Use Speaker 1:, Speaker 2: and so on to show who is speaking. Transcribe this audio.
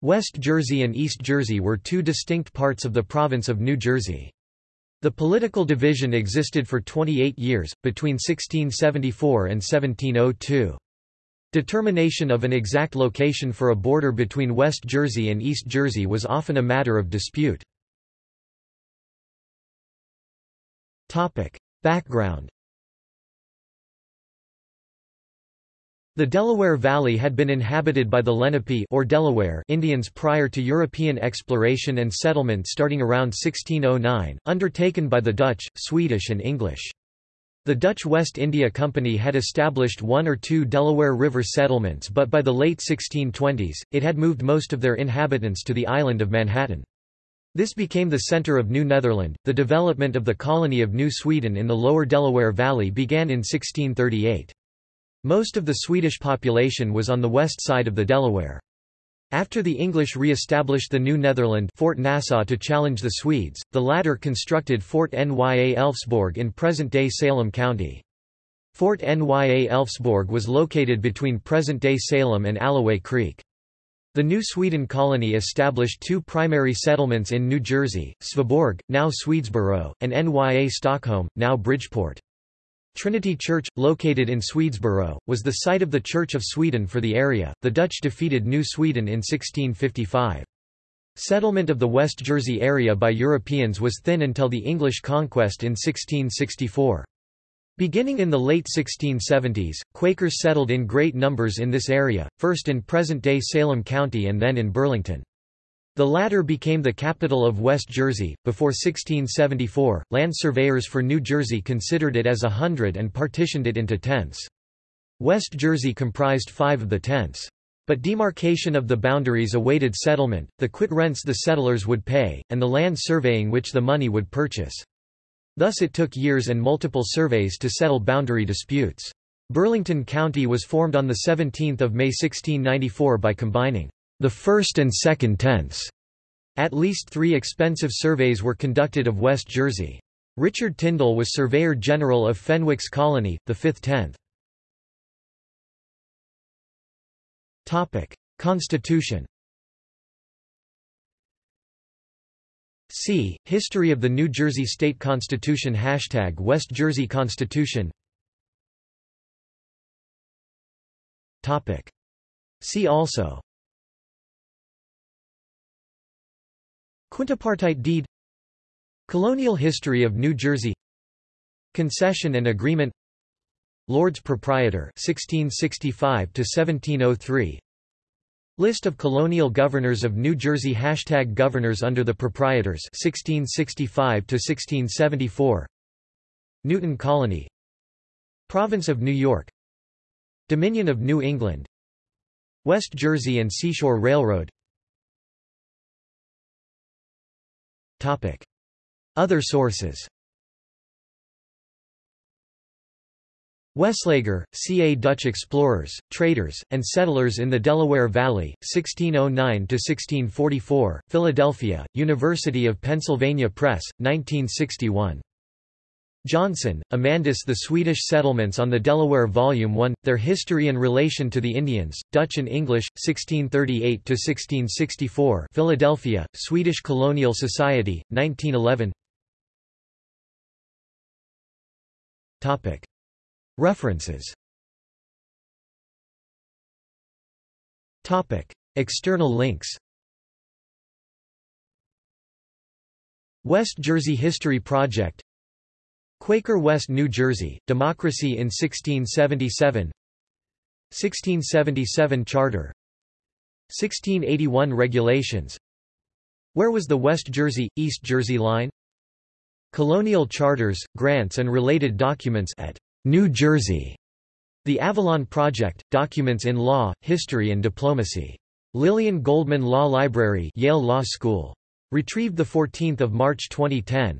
Speaker 1: West Jersey and East Jersey were two distinct parts of the province of New Jersey. The political division existed for 28 years, between 1674 and 1702. Determination of an exact location for a border between West Jersey and East Jersey was often a matter of dispute. Background The Delaware Valley had been inhabited by the Lenape or Delaware Indians prior to European exploration and settlement starting around 1609, undertaken by the Dutch, Swedish and English. The Dutch West India Company had established one or two Delaware River settlements but by the late 1620s, it had moved most of their inhabitants to the island of Manhattan. This became the center of New Netherland. The development of the colony of New Sweden in the lower Delaware Valley began in 1638. Most of the Swedish population was on the west side of the Delaware. After the English re-established the New Netherland Fort Nassau to challenge the Swedes, the latter constructed Fort Nya Elfsborg in present-day Salem County. Fort Nya Elfsborg was located between present-day Salem and Alloway Creek. The New Sweden colony established two primary settlements in New Jersey, Sveaborg, now Swedesboro, and Nya Stockholm, now Bridgeport. Trinity Church, located in Swedesboro, was the site of the Church of Sweden for the area. The Dutch defeated New Sweden in 1655. Settlement of the West Jersey area by Europeans was thin until the English conquest in 1664. Beginning in the late 1670s, Quakers settled in great numbers in this area, first in present-day Salem County and then in Burlington. The latter became the capital of West Jersey. Before 1674, land surveyors for New Jersey considered it as a hundred and partitioned it into tenths. West Jersey comprised five of the tenths. But demarcation of the boundaries awaited settlement, the quit rents the settlers would pay, and the land surveying which the money would purchase. Thus it took years and multiple surveys to settle boundary disputes. Burlington County was formed on 17 May 1694 by combining the first and second tenths. At least three expensive surveys were conducted of West Jersey. Richard Tyndall was Surveyor General of Fenwick's Colony, the fifth tenth. Constitution See, History of the New Jersey State Constitution Hashtag West Jersey Constitution See also Quintipartite deed Colonial history of New Jersey Concession and agreement Lords Proprietor 1665 to 1703 List of colonial governors of New Jersey Hashtag Governors under the Proprietors 1665 to 1674 Newton Colony Province of New York Dominion of New England West Jersey and Seashore Railroad Other sources Weslager, C.A. Dutch explorers, traders, and settlers in the Delaware Valley, 1609–1644, Philadelphia, University of Pennsylvania Press, 1961. Johnson, Amandus The Swedish Settlements on the Delaware Volume 1, Their History and Relation to the Indians, Dutch and English, 1638–1664 Philadelphia, Swedish Colonial Society, 1911 References External links West Jersey History Project Quaker West New Jersey, Democracy in 1677 1677 Charter 1681 Regulations Where was the West Jersey, East Jersey line? Colonial charters, grants and related documents at New Jersey. The Avalon Project, Documents in Law, History and Diplomacy. Lillian Goldman Law Library Yale Law School. Retrieved 14 March 2010.